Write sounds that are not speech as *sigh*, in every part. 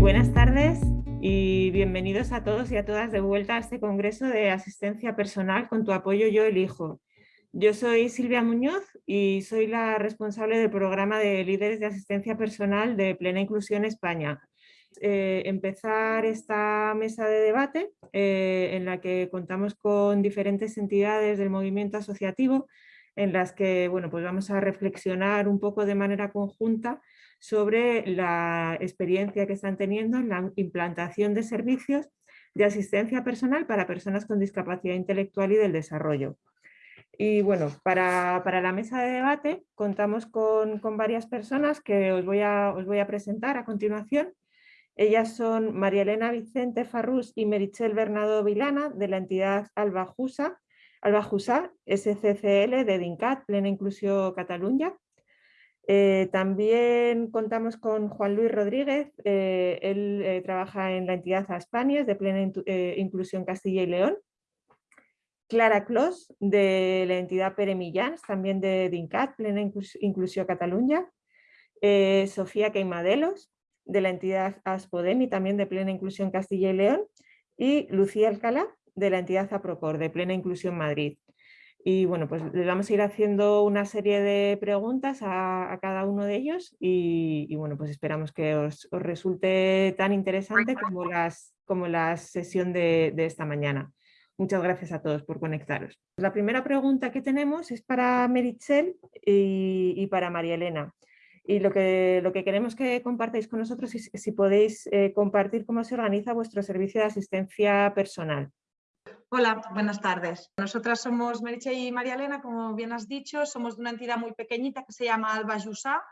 Buenas tardes y bienvenidos a todos y a todas de vuelta a este Congreso de Asistencia Personal con tu apoyo yo elijo. Yo soy Silvia Muñoz y soy la responsable del programa de líderes de asistencia personal de Plena Inclusión España. Eh, empezar esta mesa de debate eh, en la que contamos con diferentes entidades del movimiento asociativo en las que bueno, pues vamos a reflexionar un poco de manera conjunta sobre la experiencia que están teniendo en la implantación de servicios de asistencia personal para personas con discapacidad intelectual y del desarrollo. Y bueno, para, la mesa de debate contamos con, varias personas que os voy, a, os voy a presentar a continuación. Ellas son María Elena Vicente Farrús y Merichel Bernardo Vilana de la entidad Albajusa, Albajusa SCCL de DINCAT, Plena Inclusión Cataluña. Eh, también contamos con Juan Luis Rodríguez, eh, él eh, trabaja en la entidad Aspanias de Plena Inclusión Castilla y León. Clara Clos, de la entidad Pere Millans, también de DINCAT, Plena Inclusión Cataluña. Sofía Queimadelos, de la entidad Aspodemi, también de Plena Inclusión Castilla y León. Y Lucía Alcalá, de la entidad APROCOR, de Plena Inclusión Madrid. Y bueno, pues les vamos a ir haciendo una serie de preguntas a, cada uno de ellos y, bueno, pues esperamos que os, resulte tan interesante como, las, como la sesión de esta mañana. Muchas gracias a todos por conectaros. La primera pregunta que tenemos es para Meritxell y, para María Elena. Y lo que, lo que queremos que compartáis con nosotros es si podéis eh, compartir cómo se organiza vuestro servicio de asistencia personal. Hola, buenas tardes. Nosotras somos Meritxell y María Elena, como bien has dicho, somos de una entidad muy pequeñita que se llama Alba Jussá,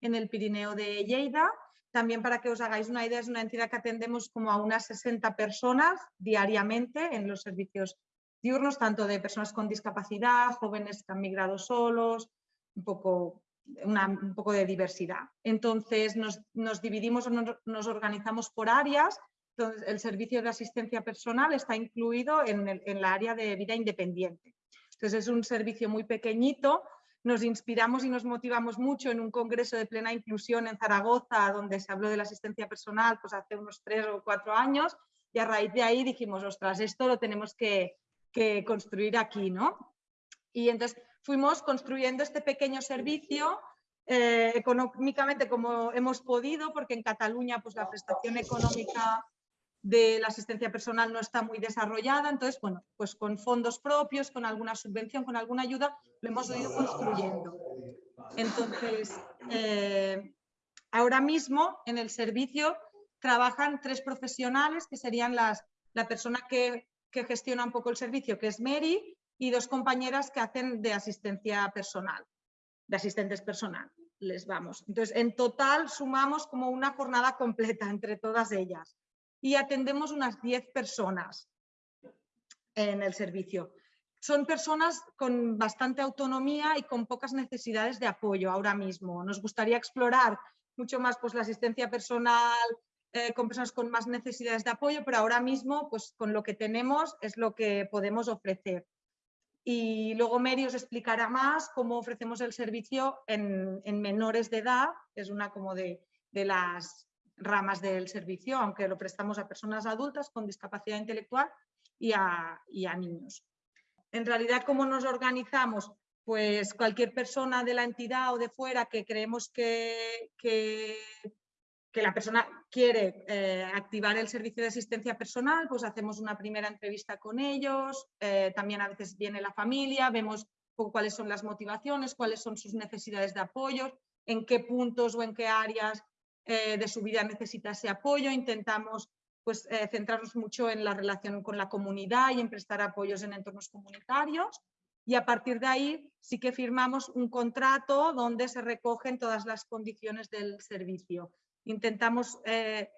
en el Pirineo de Lleida también para que os hagáis una idea, es una entidad que atendemos como a unas 60 personas diariamente en los servicios diurnos, tanto de personas con discapacidad, jóvenes que han migrado solos, un poco, un poco de diversidad. Entonces nos, dividimos o nos, organizamos por áreas. Entonces, el servicio de asistencia personal está incluido en, el, en la área de vida independiente. Entonces es un servicio muy pequeñito nos inspiramos y nos motivamos mucho en un congreso de plena inclusión en Zaragoza, donde se habló de la asistencia personal pues hace unos tres o cuatro años, y a raíz de ahí dijimos, ostras, esto lo tenemos que, construir aquí, ¿no? Y entonces fuimos construyendo este pequeño servicio eh, económicamente como hemos podido, porque en Cataluña pues la prestación económica de la asistencia personal no está muy desarrollada, entonces, bueno, pues con fondos propios, con alguna subvención, con alguna ayuda, lo hemos ido construyendo. Entonces, eh, ahora mismo en el servicio trabajan tres profesionales que serían las, la persona que, que gestiona un poco el servicio, que es Mary, y dos compañeras que hacen de asistencia personal, de asistentes personal. Les vamos. Entonces, en total sumamos como una jornada completa entre todas ellas y atendemos unas 10 personas en el servicio. Son personas con bastante autonomía y con pocas necesidades de apoyo ahora mismo. Nos gustaría explorar mucho más pues, la asistencia personal eh, con personas con más necesidades de apoyo, pero ahora mismo pues, con lo que tenemos es lo que podemos ofrecer. Y luego Mary os explicará más cómo ofrecemos el servicio en, menores de edad, es una como de, de las ramas del servicio, aunque lo prestamos a personas adultas con discapacidad intelectual y a, niños. En realidad, ¿cómo nos organizamos? Pues cualquier persona de la entidad o de fuera que creemos que, la persona quiere eh, activar el servicio de asistencia personal, pues hacemos una primera entrevista con ellos, eh, también a veces viene la familia, vemos cuáles son las motivaciones, cuáles son sus necesidades de apoyo, en qué puntos o en qué áreas eh, de su vida necesita ese apoyo, intentamos pues, centrarnos mucho en la relación con la comunidad y en prestar apoyos en entornos comunitarios y a partir de ahí sí que firmamos un contrato donde se recogen todas las condiciones del servicio. Intentamos, eh,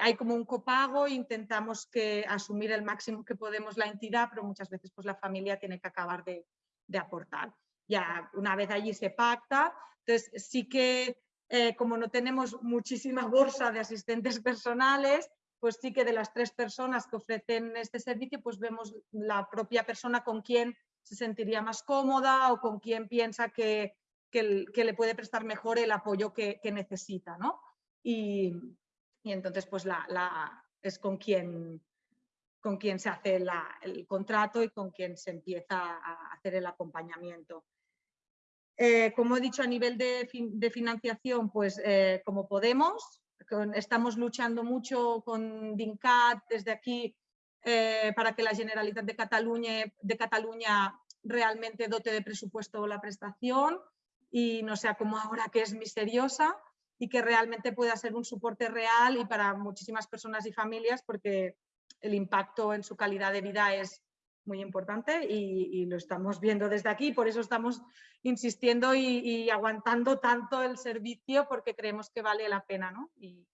hay como un copago, intentamos que asumir el máximo que podemos la entidad, pero muchas veces pues, la familia tiene que acabar de, de aportar. Ya una vez allí se pacta, entonces sí que eh, como no tenemos muchísima bolsa de asistentes personales, pues sí que de las tres personas que ofrecen este servicio, pues vemos la propia persona con quien se sentiría más cómoda o con quién piensa que, que, le puede prestar mejor el apoyo que, necesita. ¿no? Y, entonces pues la, es con quien, con se hace el contrato y con quien se empieza a hacer el acompañamiento. Eh, como he dicho, a nivel de, financiación, pues eh, como podemos, estamos luchando mucho con DINCAT desde aquí eh, para que la Generalitat de Cataluña, de Cataluña realmente dote de presupuesto la prestación y no sea como ahora que es misteriosa y que realmente pueda ser un soporte real y para muchísimas personas y familias porque el impacto en su calidad de vida es muy importante y, lo estamos viendo desde aquí, por eso estamos insistiendo y, aguantando tanto el servicio porque creemos que vale la pena. ¿no? Y,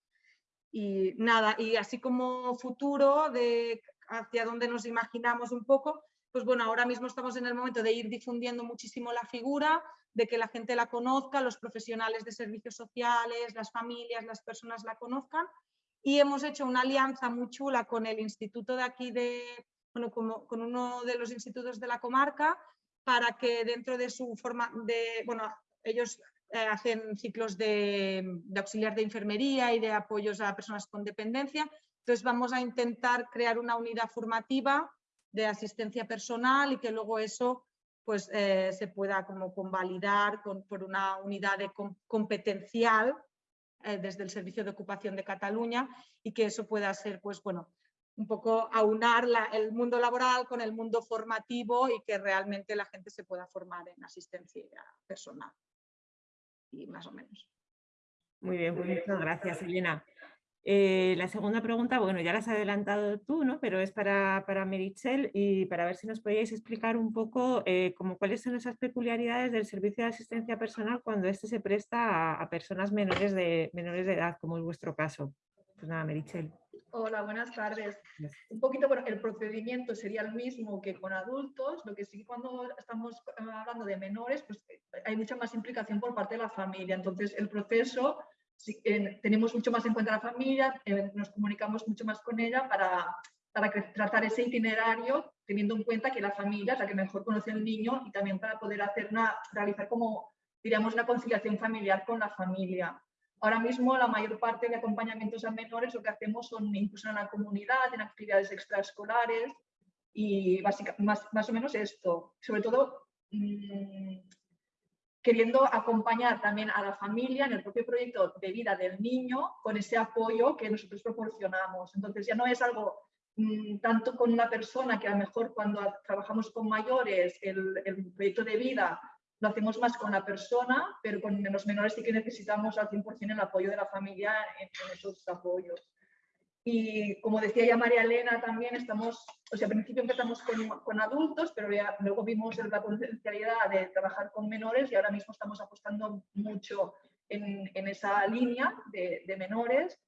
y, nada, y así como futuro de hacia dónde nos imaginamos un poco, pues bueno, ahora mismo estamos en el momento de ir difundiendo muchísimo la figura, de que la gente la conozca, los profesionales de servicios sociales, las familias, las personas la conozcan y hemos hecho una alianza muy chula con el instituto de aquí de, bueno, como, con uno de los institutos de la comarca para que dentro de su forma de, bueno, ellos eh, hacen ciclos de, de, auxiliar de enfermería y de apoyos a personas con dependencia. Entonces vamos a intentar crear una unidad formativa de asistencia personal y que luego eso pues, eh, se pueda como convalidar con, por una unidad de competencial eh, desde el Servicio de Ocupación de Cataluña y que eso pueda ser pues, bueno, un poco aunar el mundo laboral con el mundo formativo y que realmente la gente se pueda formar en asistencia personal. Y más o menos. Muy bien, pues muchas gracias, Elena. Eh, la segunda pregunta, bueno, ya la has adelantado tú, ¿no? Pero es para, para Merichel y para ver si nos podíais explicar un poco eh, como cuáles son esas peculiaridades del servicio de asistencia personal cuando este se presta a, personas menores de, menores de edad, como es vuestro caso. Pues nada, Merichel. Hola, buenas tardes. Un poquito, bueno, el procedimiento sería el mismo que con adultos, lo que sí cuando estamos eh, hablando de menores, pues hay mucha más implicación por parte de la familia. Entonces, el proceso tenemos mucho más en cuenta la familia, eh, nos comunicamos mucho más con ella para, para tratar ese itinerario, teniendo en cuenta que la familia es la que mejor conoce al niño y también para poder hacer una, realizar como, diríamos, una conciliación familiar con la familia. Ahora mismo la mayor parte de acompañamientos a menores lo que hacemos son incluso en la comunidad, en actividades extraescolares y básicamente, más, más o menos esto. Sobre todo mmm, queriendo acompañar también a la familia en el propio proyecto de vida del niño con ese apoyo que nosotros proporcionamos. Entonces ya no es algo mm, tanto con una persona que a lo mejor cuando trabajamos con mayores el, el, proyecto de vida lo hacemos más con la persona, pero con los menores sí que necesitamos al 100% el apoyo de la familia en esos apoyos. Y como decía ya María Elena, también estamos, o sea, al principio empezamos con, con adultos, pero ya, luego vimos la potencialidad de trabajar con menores y ahora mismo estamos apostando mucho en, en esa línea de, de menores.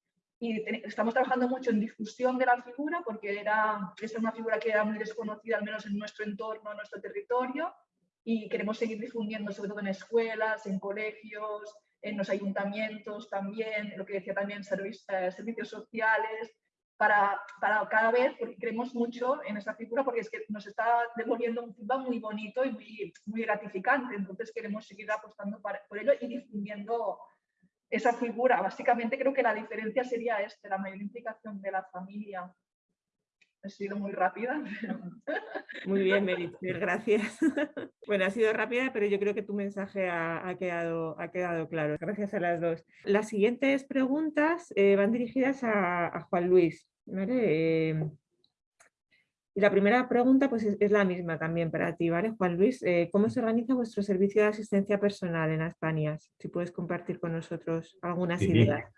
Y estamos trabajando mucho en difusión de la figura porque era, es una figura que era muy desconocida, al menos en nuestro entorno, en nuestro territorio, y queremos seguir difundiendo, sobre todo en escuelas, en colegios, en los ayuntamientos también, lo que decía también eh, servicios sociales, para, para, cada vez, porque creemos mucho en esa figura, porque es que nos está devolviendo un feedback muy bonito y muy, muy gratificante, entonces queremos seguir apostando por ello y difundiendo esa figura. Básicamente creo que la diferencia sería este, la mayor implicación de la familia He sido muy rápida. *laughs* Muy bien, Merit, gracias. *laughs* Bueno, ha sido rápida, pero yo creo que tu mensaje ha, quedado, ha quedado claro. Gracias a las dos. Las siguientes preguntas eh, van dirigidas a, Juan Luis. Eh, y la primera pregunta pues, es, la misma también para ti, ¿vale? Juan Luis, eh, ¿cómo se organiza vuestro servicio de asistencia personal en España? Si puedes compartir con nosotros algunas ideas.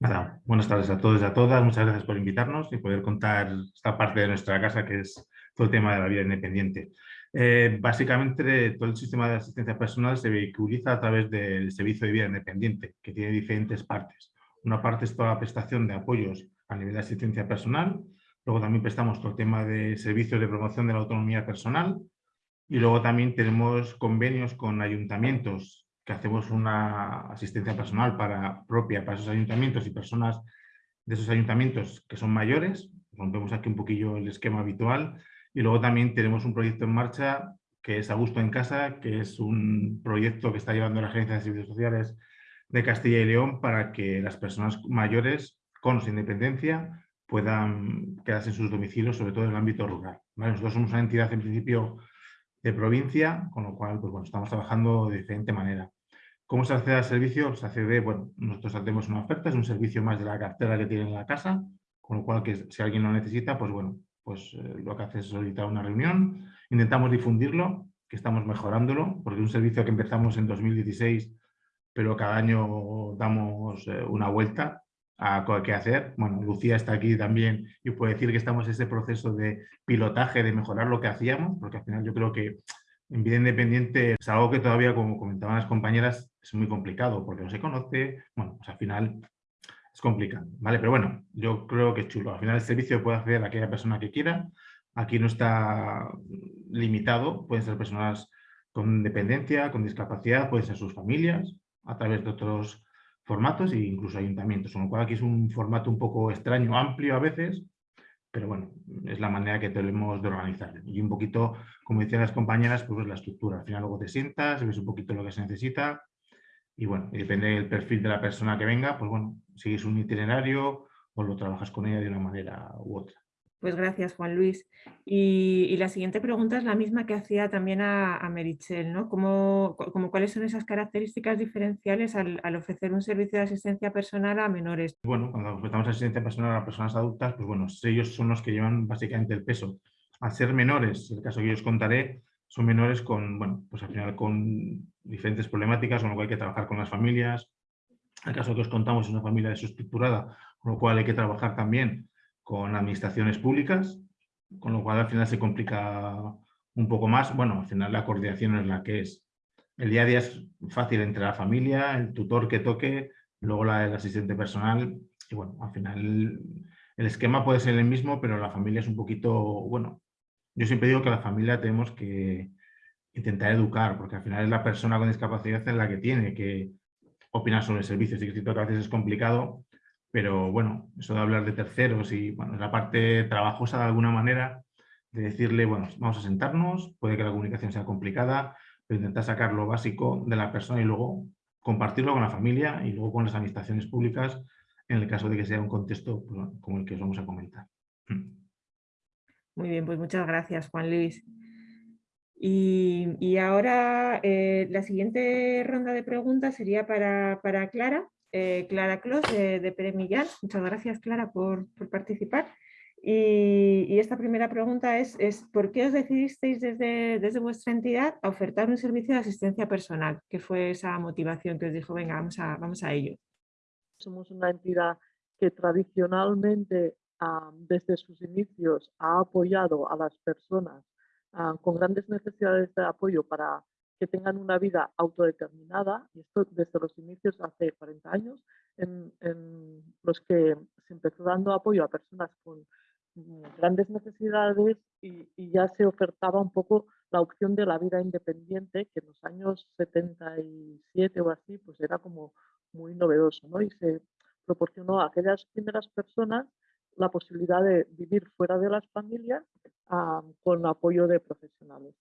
Nada, buenas tardes a todos y a todas. Muchas gracias por invitarnos y poder contar esta parte de nuestra casa que es todo el tema de la vida independiente. Eh, básicamente todo el sistema de asistencia personal se vehiculiza a través del servicio de vida independiente, que tiene diferentes partes. Una parte es toda la prestación de apoyos a nivel de asistencia personal, luego también prestamos todo el tema de servicios de promoción de la autonomía personal y luego también tenemos convenios con ayuntamientos que hacemos una asistencia personal para, propia para esos ayuntamientos y personas de esos ayuntamientos que son mayores, rompemos aquí un poquillo el esquema habitual y luego también tenemos un proyecto en marcha que es A Gusto en Casa, que es un proyecto que está llevando la Agencia de Servicios Sociales de Castilla y León para que las personas mayores con su independencia puedan quedarse en sus domicilios, sobre todo en el ámbito rural. Nosotros somos una entidad en principio de provincia, con lo cual pues, bueno, estamos trabajando de diferente manera. ¿Cómo se accede al servicio? Se accede, bueno, nosotros hacemos una oferta, es un servicio más de la cartera que tiene en la casa, con lo cual que si alguien lo necesita, pues bueno, pues eh, lo que hace es solicitar una reunión, intentamos difundirlo, que estamos mejorándolo, porque es un servicio que empezamos en 2016, pero cada año damos eh, una vuelta a qué hacer. Bueno, Lucía está aquí también y puede decir que estamos en ese proceso de pilotaje, de mejorar lo que hacíamos, porque al final yo creo que en vida independiente es algo que todavía, como comentaban las compañeras, es muy complicado, porque no se conoce, bueno, pues al final es complicado, ¿vale? Pero bueno, yo creo que es chulo. Al final el servicio puede hacer aquella persona que quiera, aquí no está limitado, pueden ser personas con dependencia, con discapacidad, pueden ser sus familias, a través de otros formatos e incluso ayuntamientos, con lo cual aquí es un formato un poco extraño, amplio a veces, pero bueno, es la manera que tenemos de organizar. Y un poquito, como decían las compañeras, pues la estructura. Al final luego te sientas, ves un poquito lo que se necesita y bueno, depende del perfil de la persona que venga, pues bueno, sigues un itinerario o lo trabajas con ella de una manera u otra. Pues gracias, Juan Luis. Y, la siguiente pregunta es la misma que hacía también a, a Merichel, ¿no? ¿Cómo, ¿Cuáles son esas características diferenciales al, ofrecer un servicio de asistencia personal a menores? Bueno, cuando ofrecemos asistencia personal a personas adultas, pues bueno, ellos son los que llevan básicamente el peso. Al ser menores, el caso que yo os contaré, son menores con, bueno, pues al final con diferentes problemáticas, con lo cual hay que trabajar con las familias. El caso que os contamos es una familia desestructurada, con lo cual hay que trabajar también con administraciones públicas, con lo cual al final se complica un poco más. Bueno, al final la coordinación es la que es. El día a día es fácil entre la familia, el tutor que toque, luego la del asistente personal. Y bueno, al final el, esquema puede ser el mismo, pero la familia es un poquito, bueno, yo siempre digo que la familia tenemos que intentar educar, porque al final es la persona con discapacidad en la que tiene que opinar sobre el servicio. Sí que que a veces es complicado, pero bueno, eso de hablar de terceros y bueno, la parte trabajosa de alguna manera de decirle, bueno, vamos a sentarnos, puede que la comunicación sea complicada, pero intentar sacar lo básico de la persona y luego compartirlo con la familia y luego con las administraciones públicas en el caso de que sea un contexto pues, como el que os vamos a comentar. Muy bien, pues muchas gracias, Juan Luis. Y, ahora eh, la siguiente ronda de preguntas sería para, para Clara. Eh, Clara Clos de, de Pere Millán. Muchas gracias, Clara, por, participar. Y, esta primera pregunta es, es, ¿por qué os decidisteis desde, desde vuestra entidad a ofertar un servicio de asistencia personal? ¿Qué fue esa motivación que os dijo, venga, vamos a, vamos a ello? Somos una entidad que tradicionalmente desde sus inicios ha apoyado a las personas con grandes necesidades de apoyo para que tengan una vida autodeterminada, y esto desde los inicios hace 40 años, en, los que se empezó dando apoyo a personas con mm, grandes necesidades y, ya se ofertaba un poco la opción de la vida independiente, que en los años 77 o así, pues era como muy novedoso, ¿no? Y se proporcionó a aquellas primeras personas la posibilidad de vivir fuera de las familias con apoyo de profesionales.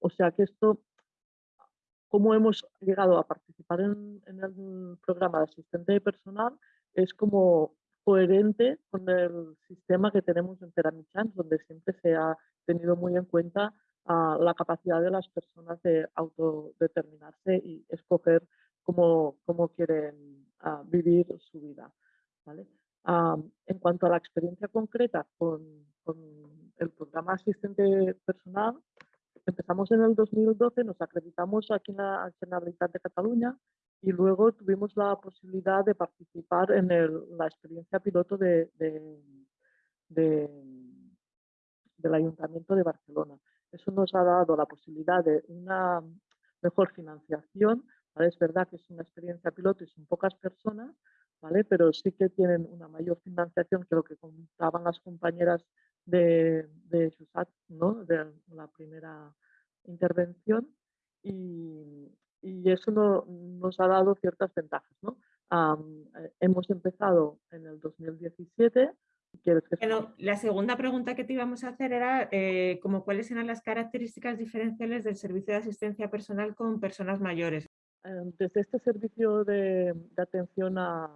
o sea que esto cómo hemos llegado a participar en, el programa de asistente personal es como coherente con el sistema que tenemos en Teramichan, donde siempre se ha tenido muy en cuenta ah, la capacidad de las personas de autodeterminarse y escoger cómo, cómo quieren ah, vivir su vida. Ah, en cuanto a la experiencia concreta con, con el programa asistente personal, empezamos en el 2012, nos acreditamos aquí en la Generalitat de Cataluña y luego tuvimos la posibilidad de participar en la experiencia piloto de, del Ayuntamiento de Barcelona. Eso nos ha dado la posibilidad de una mejor financiación. Es verdad que es una experiencia piloto y son pocas personas, ¿vale? pero sí que tienen una mayor financiación que lo que contaban las compañeras de, de ¿no? de la primera intervención y, eso nos ha dado ciertas ventajas. ¿no? Eh, hemos empezado en el 2017 la segunda pregunta que te íbamos a hacer era eh, como cuáles eran las características diferenciales del servicio de asistencia personal con personas mayores. Eh, desde este servicio de, atención a,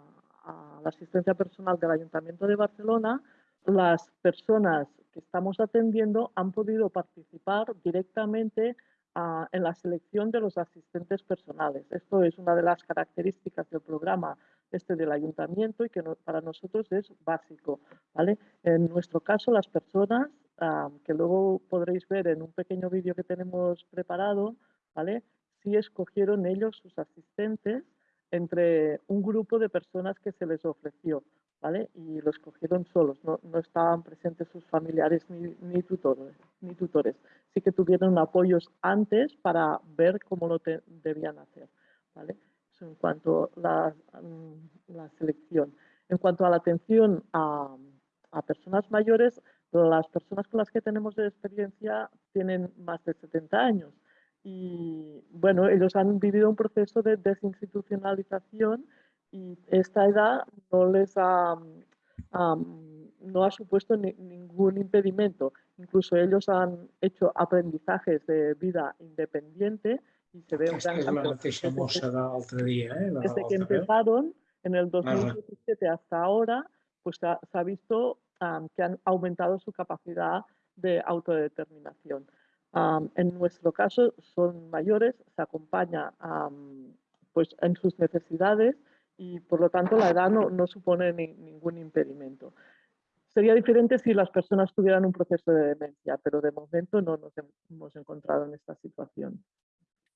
la asistencia personal del Ayuntamiento de Barcelona, las personas que estamos atendiendo han podido participar directamente ah, en la selección de los asistentes personales. Esto es una de las características del programa este del ayuntamiento y que para nosotros es básico. ¿vale? En nuestro caso, las personas, ah, que luego podréis ver en un pequeño vídeo que tenemos preparado, ¿vale? sí escogieron ellos sus asistentes entre un grupo de personas que se les ofreció. ¿vale? Y lo escogieron solos, no, no estaban presentes sus familiares ni, ni, tutores, ni tutores. Sí que tuvieron apoyos antes para ver cómo lo debían hacer. ¿vale? en cuanto a mm, la, selección. En cuanto a la atención a, personas mayores, las personas con las que tenemos de experiencia tienen más de 70 años y bueno, ellos han vivido un proceso de desinstitucionalización y esta edad no les ha, no ha supuesto ningún impedimento. Incluso ellos han hecho aprendizajes de vida independiente y se ve un gran cambio. Eh, desde que empezaron en el 2017 hasta ahora, pues se ha, visto que han aumentado su capacidad de autodeterminación. En nuestro caso son mayores, se acompaña pues en sus necesidades y por lo tanto la edad no, no supone ningún impedimento. Sería diferente si las personas tuvieran un proceso de demencia, pero de momento no nos hemos encontrado en esta situación.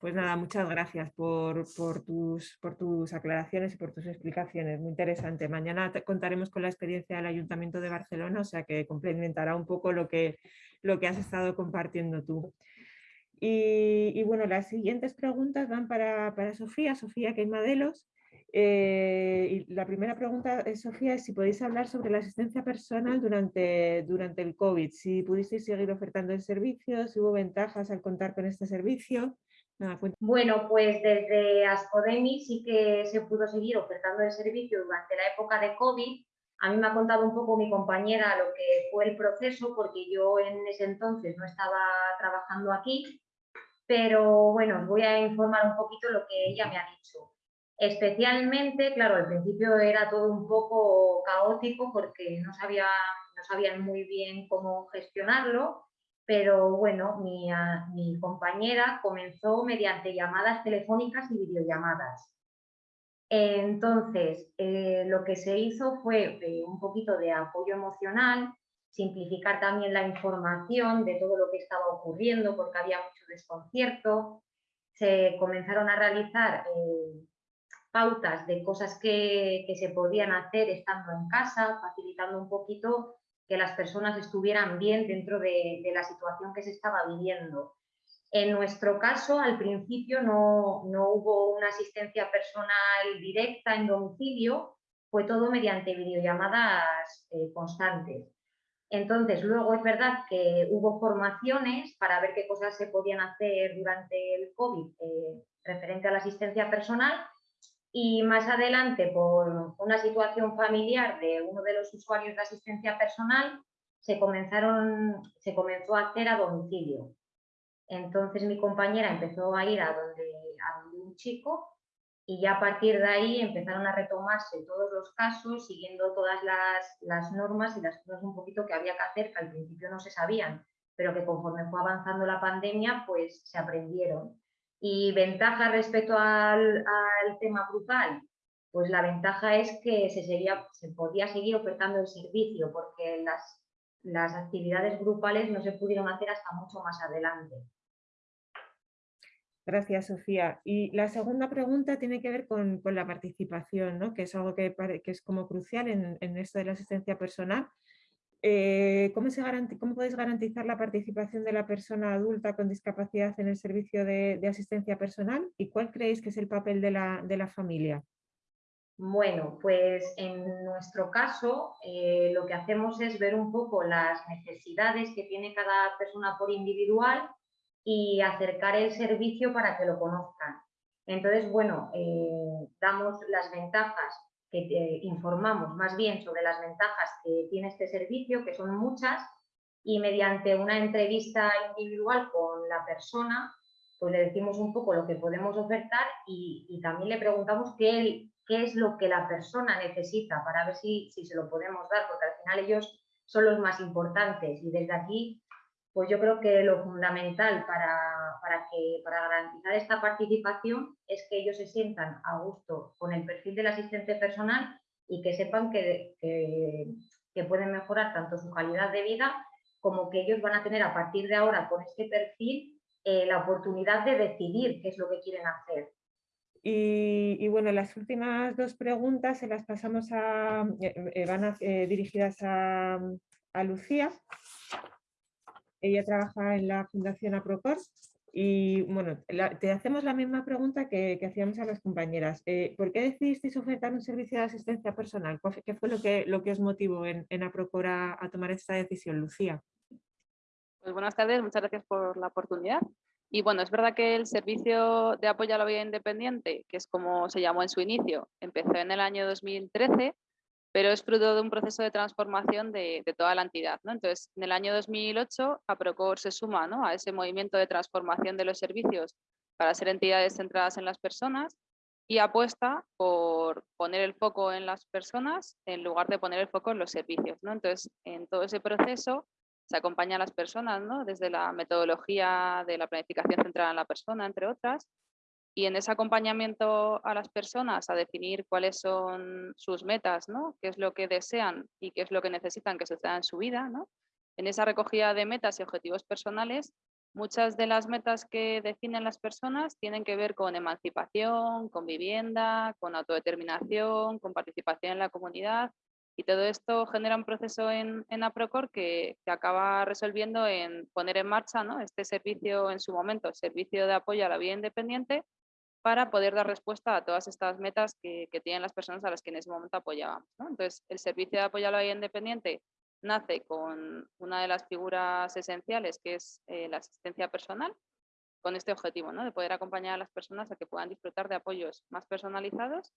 Pues nada, muchas gracias por, tus, por tus aclaraciones y por tus explicaciones. Muy interesante. Mañana contaremos con la experiencia del Ayuntamiento de Barcelona, o sea que complementará un poco lo que, lo que has estado compartiendo tú. Y, bueno, las siguientes preguntas van para, Sofía, Sofía Queimadelos. Eh, y la primera pregunta, Sofía, es si podéis hablar sobre la asistencia personal durante, durante el COVID, si pudisteis seguir ofertando el servicio, si hubo ventajas al contar con este servicio. Bueno, pues desde Aspodemi sí que se pudo seguir ofertando el servicio durante la época de COVID. A mí me ha contado un poco mi compañera lo que fue el proceso, porque yo en ese entonces no estaba trabajando aquí, pero bueno, os voy a informar un poquito lo que ella me ha dicho. Especialmente, claro, al principio era todo un poco caótico porque no sabían muy bien cómo gestionarlo pero bueno, ah, mi, compañera comenzó mediante llamadas telefónicas y videollamadas. Entonces, eh, lo que se hizo fue eh, un poquito de apoyo emocional, simplificar también la información de todo lo que estaba ocurriendo porque había mucho desconcierto. Se comenzaron a realizar eh, pautas de cosas que, que se podían hacer estando en casa, facilitando un poquito que las personas estuvieran bien dentro de, la situación que se estaba viviendo. En nuestro caso, al principio no, hubo una asistencia personal directa en domicilio, fue todo mediante videollamadas eh, constantes. Entonces, luego es verdad que hubo formaciones para ver qué cosas se podían hacer durante el COVID eh, referente a la asistencia personal y más adelante, por una situación familiar de uno de los usuarios de asistencia personal, se, comenzaron, se comenzó a hacer a domicilio. Entonces mi compañera empezó a ir a donde, a un chico y ya a partir de ahí empezaron a retomarse todos los casos, siguiendo todas las, las, normas y las cosas un poquito que había que hacer, que al principio no se sabían, pero que conforme fue avanzando la pandemia, pues se aprendieron. Y ventaja respecto al, tema grupal, pues la ventaja es que se, sería, se podía seguir ofertando el servicio porque las, las actividades grupales no se pudieron hacer hasta mucho más adelante. Gracias, Sofía. Y la segunda pregunta tiene que ver con, la participación, ¿no? que es algo que, que, es como crucial en, en esto de la asistencia personal. Eh, ¿cómo, se ¿Cómo podéis garantizar la participación de la persona adulta con discapacidad en el servicio de, asistencia personal? ¿Y cuál creéis que es el papel de la, familia? Bueno, pues en nuestro caso eh, lo que hacemos es ver un poco las necesidades que tiene cada persona por individual y acercar el servicio para que lo conozcan. Entonces, bueno, eh, damos las ventajas que informamos más bien sobre las ventajas que tiene este servicio, que son muchas, y mediante una entrevista individual con la persona, pues le decimos un poco lo que podemos ofertar y, también le preguntamos qué, qué, es lo que la persona necesita para ver si, si se lo podemos dar, porque al final ellos son los más importantes y desde aquí pues yo creo que lo fundamental para, para, que, para garantizar esta participación es que ellos se sientan a gusto con el perfil del asistente personal y que sepan que, que, pueden mejorar tanto su calidad de vida como que ellos van a tener a partir de ahora con este perfil eh, la oportunidad de decidir qué es lo que quieren hacer. Y, bueno, las últimas dos preguntas se las pasamos a, eh, eh, van dirigidas a, a Lucía. Ella trabaja en la Fundación APROCOR y bueno, te hacemos la misma pregunta que, hacíamos a las compañeras. Eh, ¿Por qué decidisteis ofertar un servicio de asistencia personal? ¿Qué fue lo que, lo que os motivó en, en APROCOR a, tomar esta decisión, Lucía? Pues buenas tardes, muchas gracias por la oportunidad. Y bueno, es verdad que el servicio de apoyo a la vida independiente, que es como se llamó en su inicio, empezó en el año 2013 pero es fruto de un proceso de transformación de, toda la entidad. ¿no? Entonces, en el año 2008, APROCOR se suma ¿no? a ese movimiento de transformación de los servicios para ser entidades centradas en las personas y apuesta por poner el foco en las personas en lugar de poner el foco en los servicios. ¿no? Entonces, en todo ese proceso se acompaña a las personas ¿no? desde la metodología de la planificación centrada en la persona, entre otras, y en ese acompañamiento a las personas a definir cuáles son sus metas, ¿no? qué es lo que desean y qué es lo que necesitan que suceda en su vida. ¿no? En esa recogida de metas y objetivos personales, muchas de las metas que definen las personas tienen que ver con emancipación, con vivienda, con autodeterminación, con participación en la comunidad y todo esto genera un proceso en, en APROCOR que, que, acaba resolviendo en poner en marcha ¿no? este servicio en su momento, servicio de apoyo a la vida independiente, para poder dar respuesta a todas estas metas que, tienen las personas a las que en ese momento apoyábamos. Entonces, el servicio de apoyo a la vida independiente nace con una de las figuras esenciales, que es eh, la asistencia personal, con este objetivo, ¿no? de poder acompañar a las personas a que puedan disfrutar de apoyos más personalizados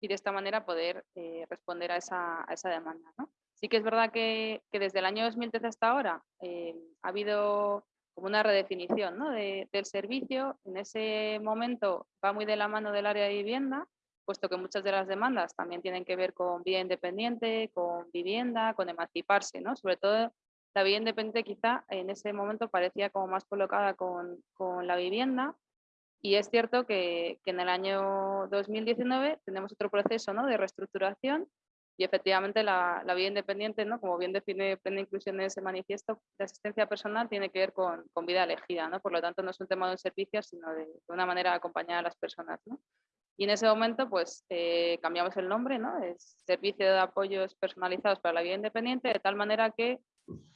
y de esta manera poder eh, responder a esa, demanda. Sí que es verdad que, desde el año 2013 hasta ahora eh, ha habido como una redefinición ¿no? del servicio. En ese momento va muy de la mano del área de vivienda, puesto que muchas de las demandas también tienen que ver con vida independiente, con vivienda, con emanciparse, ¿no? Sobre todo la vida independiente quizá en ese momento parecía como más colocada con, con la vivienda y es cierto que, que, en el año 2019 tenemos otro proceso ¿no? de reestructuración y efectivamente la, vida independiente, ¿no? como bien define Plena Inclusión en ese manifiesto de asistencia personal, tiene que ver con, vida elegida. ¿no? Por lo tanto, no es un tema de un servicio, sino de, una manera de acompañar a las personas. Y en ese momento, pues eh, cambiamos el nombre, ¿no? es Servicio de Apoyos Personalizados para la Vida Independiente, de tal manera que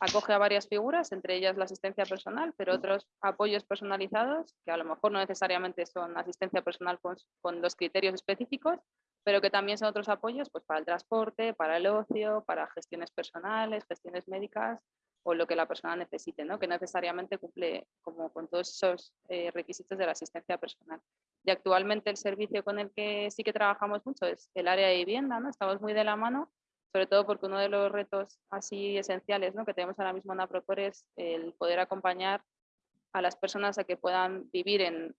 acoge a varias figuras, entre ellas la asistencia personal, pero otros apoyos personalizados, que a lo mejor no necesariamente son asistencia personal con, con los criterios específicos, pero que también son otros apoyos pues, para el transporte, para el ocio, para gestiones personales, gestiones médicas o lo que la persona necesite, ¿no? que necesariamente cumple como con todos esos eh, requisitos de la asistencia personal. Y actualmente el servicio con el que sí que trabajamos mucho es el área de vivienda, ¿no? estamos muy de la mano, sobre todo porque uno de los retos así esenciales ¿no? que tenemos ahora mismo en APROCOR es el poder acompañar a las personas a que puedan vivir en,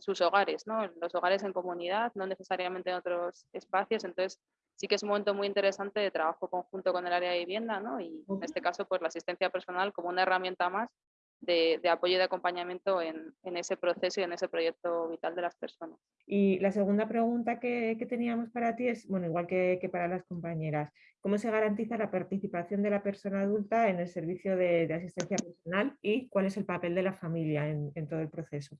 sus hogares, ¿no? en los hogares en comunidad, no necesariamente en otros espacios. Entonces, sí que es un momento muy interesante de trabajo conjunto con el área de vivienda ¿no? y en este caso pues la asistencia personal como una herramienta más de, apoyo y de acompañamiento en, ese proceso y en ese proyecto vital de las personas. Y la segunda pregunta que, teníamos para ti es, bueno, igual que, para las compañeras, ¿cómo se garantiza la participación de la persona adulta en el servicio de, asistencia personal y cuál es el papel de la familia en, todo el proceso?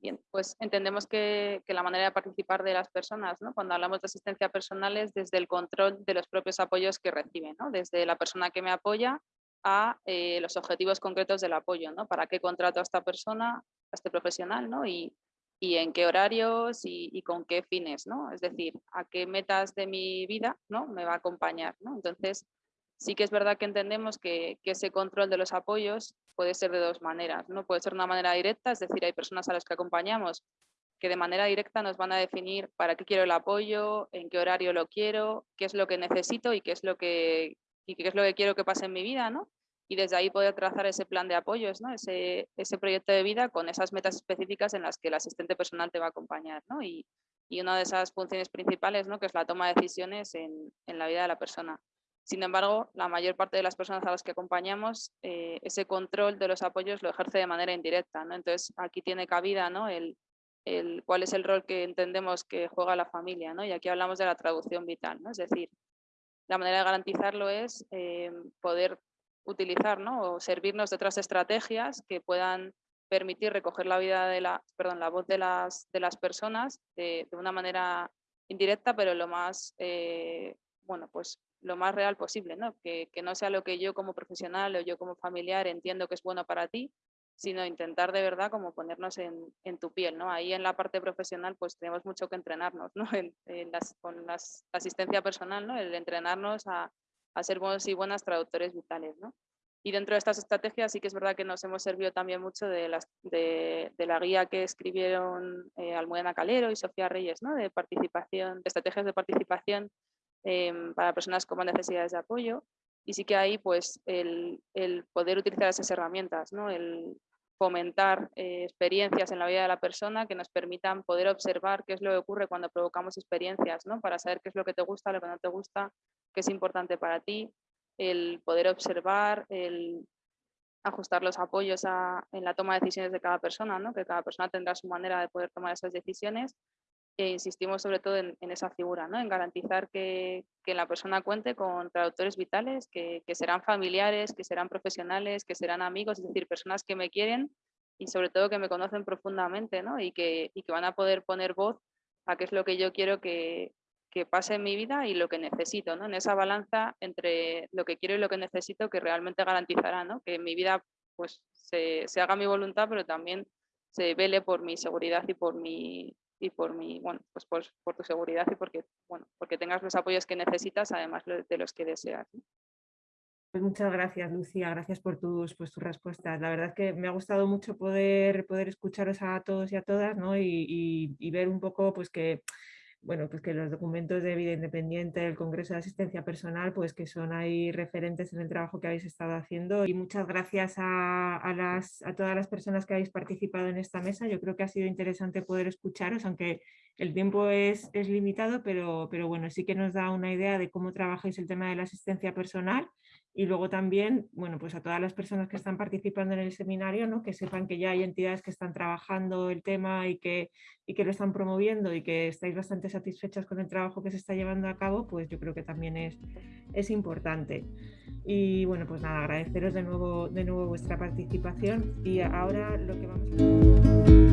Bien, pues entendemos que, la manera de participar de las personas, ¿no? cuando hablamos de asistencia personal, es desde el control de los propios apoyos que reciben, ¿no? desde la persona que me apoya a eh, los objetivos concretos del apoyo, ¿no? Para qué contrato a esta persona, a este profesional, ¿no? Y, y en qué horarios y, con qué fines, ¿no? Es decir, a qué metas de mi vida, ¿no? Me va a acompañar, ¿no? Entonces, sí que es verdad que entendemos que, que, ese control de los apoyos puede ser de dos maneras, ¿no? Puede ser una manera directa, es decir, hay personas a las que acompañamos que de manera directa nos van a definir para qué quiero el apoyo, en qué horario lo quiero, qué es lo que necesito y qué es lo que, y qué es lo que quiero que pase en mi vida, ¿no? Y desde ahí poder trazar ese plan de apoyos, ¿no? Ese, ese proyecto de vida con esas metas específicas en las que el asistente personal te va a acompañar, ¿no? Y, y una de esas funciones principales, ¿no? Que es la toma de decisiones en, en la vida de la persona. Sin embargo, la mayor parte de las personas a las que acompañamos, eh, ese control de los apoyos lo ejerce de manera indirecta. ¿no? Entonces, aquí tiene cabida ¿no? el, el, cuál es el rol que entendemos que juega la familia. ¿no? Y aquí hablamos de la traducción vital. ¿no? Es decir, la manera de garantizarlo es eh, poder utilizar ¿no? o servirnos de otras estrategias que puedan permitir recoger la vida de la, perdón, la voz de las, de las personas de, de una manera indirecta, pero lo más eh, bueno, pues lo más real posible, ¿no? Que, que, no sea lo que yo como profesional o yo como familiar entiendo que es bueno para ti, sino intentar de verdad como ponernos en, en tu piel, ¿no? Ahí en la parte profesional pues tenemos mucho que entrenarnos, ¿no? *laughs* En, las, con la asistencia personal, ¿no? El entrenarnos a, a, ser buenos y buenas traductores vitales, ¿no? Y dentro de estas estrategias sí que es verdad que nos hemos servido también mucho de, las, de, la guía que escribieron eh, Almudena Calero y Sofía Reyes, ¿no? De participación, de estrategias de participación eh, para personas con necesidades de apoyo. Y sí que ahí pues el, el poder utilizar esas herramientas, ¿no? el fomentar eh, experiencias en la vida de la persona que nos permitan poder observar qué es lo que ocurre cuando provocamos experiencias, ¿no? para saber qué es lo que te gusta, lo que no te gusta, qué es importante para ti, el poder observar, el ajustar los apoyos a, en la toma de decisiones de cada persona, ¿no? que cada persona tendrá su manera de poder tomar esas decisiones e insistimos sobre todo en, en esa figura, ¿no? en garantizar que, que, la persona cuente con traductores vitales, que, que, serán familiares, que serán profesionales, que serán amigos, es decir, personas que me quieren y sobre todo que me conocen profundamente ¿no? y, que, y que van a poder poner voz a qué es lo que yo quiero que, que pase en mi vida y lo que necesito, ¿no? en esa balanza entre lo que quiero y lo que necesito que realmente garantizará ¿no? que en mi vida pues, se, se haga mi voluntad, pero también se vele por mi seguridad y por mi, y por mi, bueno, pues por, por, tu seguridad y porque, bueno, porque tengas los apoyos que necesitas, además de los que deseas. Pues muchas gracias, Lucía. Gracias por tus, pues, tus respuestas. La verdad es que me ha gustado mucho poder, poder escucharos a todos y a todas ¿no? y, y, y ver un poco pues, que bueno, pues que los documentos de vida independiente del Congreso de Asistencia Personal, pues que son ahí referentes en el trabajo que habéis estado haciendo. Y muchas gracias a, todas las personas que habéis participado en esta mesa. Yo creo que ha sido interesante poder escucharos, aunque el tiempo es, es limitado, pero, pero bueno, sí que nos da una idea de cómo trabajáis el tema de la asistencia personal y luego también, bueno, pues a todas las personas que están participando en el seminario, ¿no? que sepan que ya hay entidades que están trabajando el tema y que, y que lo están promoviendo y que estáis bastante satisfechas con el trabajo que se está llevando a cabo, pues yo creo que también es, es importante. Y bueno, pues nada, agradeceros de nuevo, de nuevo vuestra participación y ahora lo que vamos a hacer...